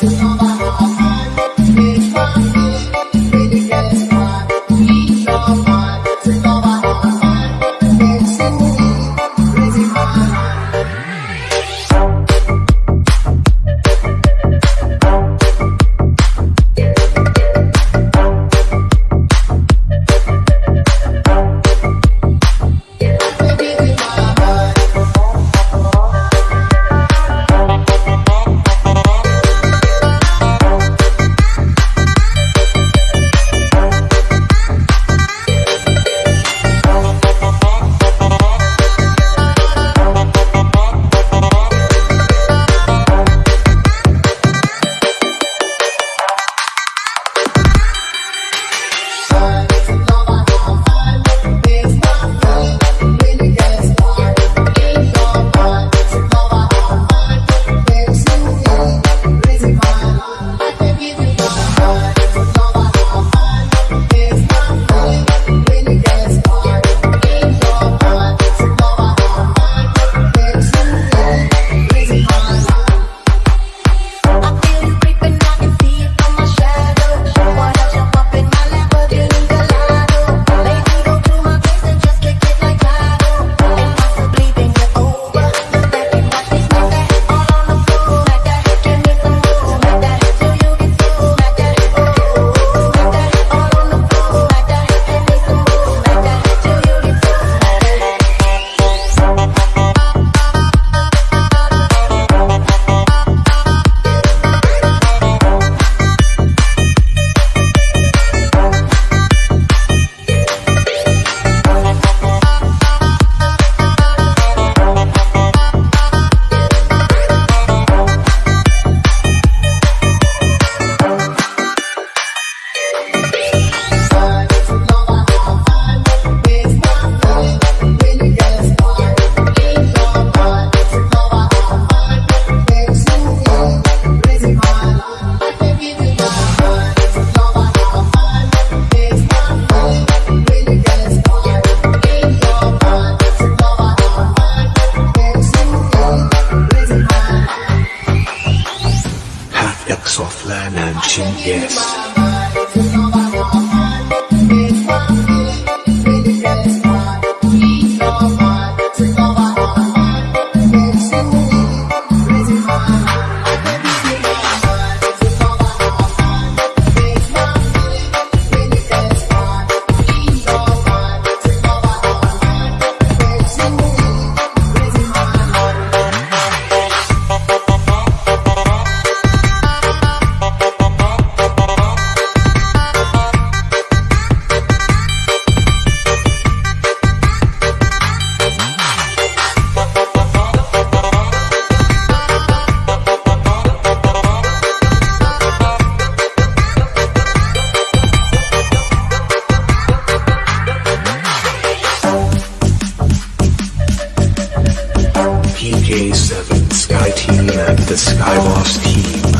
吐槽吧。And chin yes. the Skywalk's team.